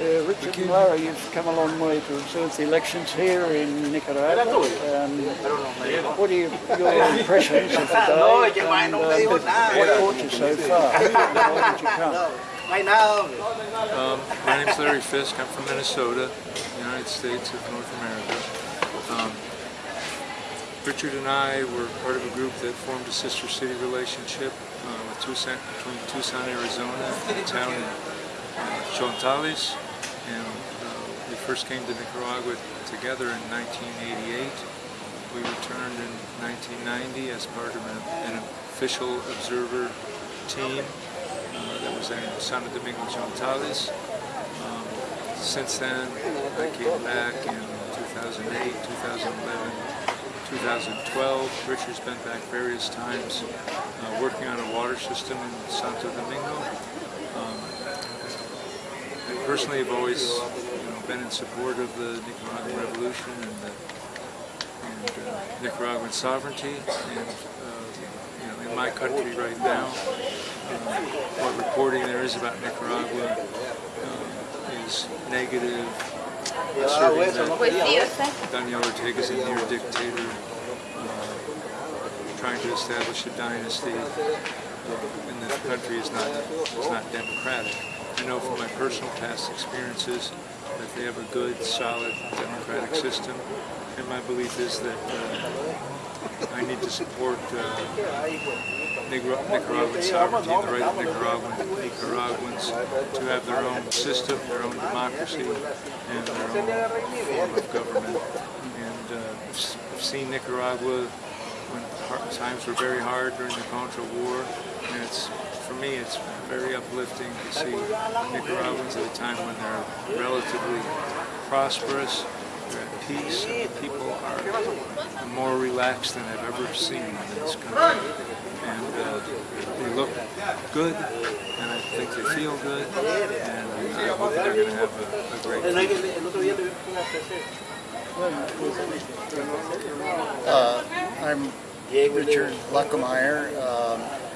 Uh, Richard and Lara, you've come a long way to observe the elections here in Nicaragua. Um, what are your, your impressions of the day and uh, what brought you so far? Why did you come? Um, my name's Larry Fisk. I'm from Minnesota, United States of North America. Um, Richard and I were part of a group that formed a sister city relationship uh, with Tucson, between Tucson, Arizona, and a town in uh, Chontales. And uh, we first came to Nicaragua together in 1988. We returned in 1990 as part of an, an official observer team uh, that was in Santo Domingo Chontales. Um, since then, I came back in 2008, 2011, 2012. Richard's been back various times uh, working on a water system in Santo Domingo. Um, I personally have always you know, been in support of the Nicaraguan Revolution and, the, and uh, Nicaraguan sovereignty. And uh, you know, in my country right now, what reporting there is about Nicaragua uh, is negative, asserting that Daniel Ortega is a near dictator, uh, trying to establish a dynasty, and that the country is not is not democratic. I know from my personal past experiences that they have a good, solid democratic system, and my belief is that uh, I need to support uh, Nicaraguan sovereignty the right of Nicaraguan, Nicaraguans to have their own system, their own democracy, and their own form of government. And uh, I've seen Nicaragua when times were very hard during the Contra War, and it's for me, it's very uplifting to see Nicaraguans at a time when they're relatively prosperous, they're at peace, and the people are more relaxed than I've ever seen in this country. And uh, they look good, and I think they feel good, and I hope they're going to have a, a great future. Uh, I'm Richard Luckemeyer. Um,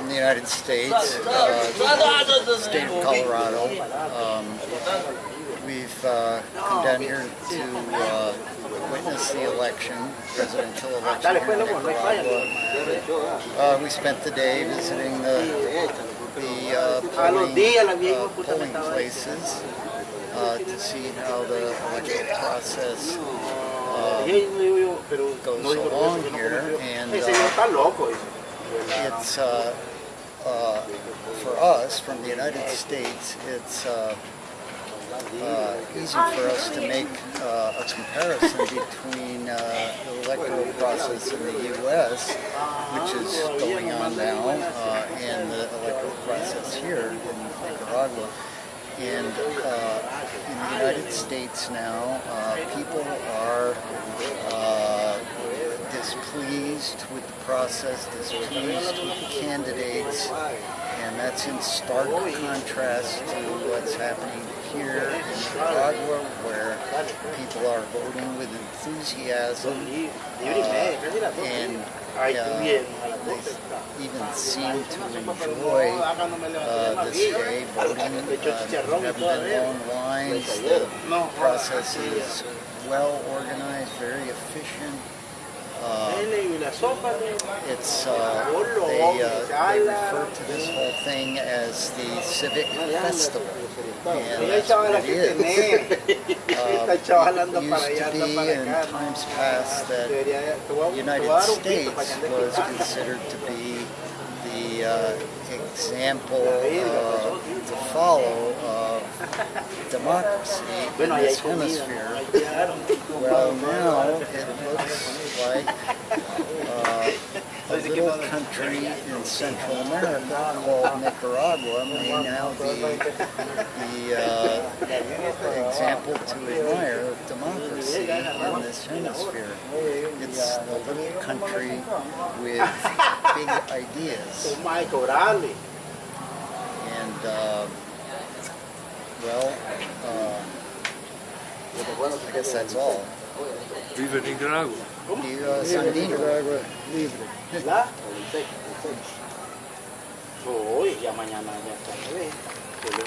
in the United States, uh, state of Colorado. Um, we've uh, come down here to uh, witness the election, presidential election. Uh, we spent the day visiting the, the uh, polling, uh, polling places to see how the electoral process goes along here. And it's uh, uh, for us from the United States it's uh, uh easy for us to make uh, a comparison between uh, the electoral process in the U.S. which is going on now and the electoral process here in Nicaragua and in the United States now people are displeased with the process, displeased with the candidates, and that's in stark contrast to what's happening here in Nicaragua, where people are voting with enthusiasm, uh, and uh, they even seem to enjoy uh, this day voting. Uh, haven't been long lines. The process is well organized, very efficient. Uh, it's uh, they, uh, they refer to this whole thing as the civic festival, and that's what it is. Uh, used to be in times past that the United States was considered to be uh, example uh, to follow of democracy in this hemisphere. Well, now it looks like little country in Central America called Nicaragua may now be the uh, example to admire of democracy in this hemisphere. It's a little country with big ideas. And, uh, well, uh, I guess that's all. Viva Nicaragua. Viva Sandino. Nicaragua libre. Hoy, ya mañana ya está.